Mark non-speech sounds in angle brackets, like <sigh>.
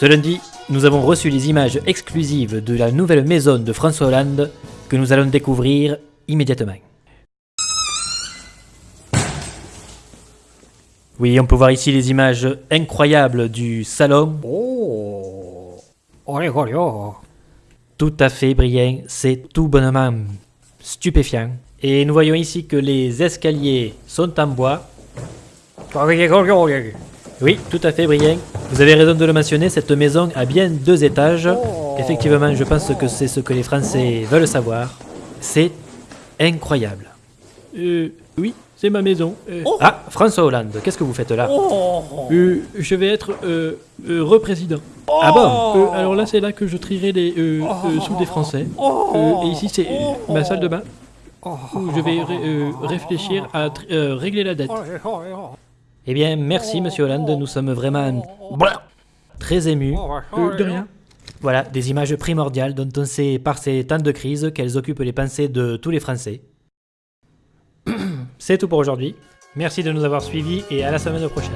Ce lundi, nous avons reçu les images exclusives de la nouvelle maison de François Hollande que nous allons découvrir immédiatement. Oui, on peut voir ici les images incroyables du salon. Oh Olé, olé, oh. Tout à fait, Brien, c'est tout bonnement stupéfiant. Et nous voyons ici que les escaliers sont en bois. Olé. Oui, tout à fait, Brien. Vous avez raison de le mentionner, cette maison a bien deux étages. Effectivement, je pense que c'est ce que les Français veulent savoir. C'est incroyable. Euh, oui, c'est ma maison. Euh, Ah, François Hollande, qu'est-ce que vous faites là? Oh Euh, je vais être euh, euh, représident. Ah bon? Euh, alors là, c'est là que je trierai les euh, euh, sous des Français. Euh, et ici, c'est euh, ma salle de bain où je vais ré- euh, réfléchir à euh, régler la dette. Eh bien, merci, monsieur Hollande, nous sommes vraiment très émus. Euh, de rien. Voilà, des images primordiales dont on sait par ces temps de crise qu'elles occupent les pensées de tous les Français. <clears throat> C'est tout pour aujourd'hui. Merci de nous avoir suivis et à la semaine prochaine.